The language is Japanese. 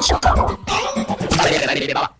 しようョ。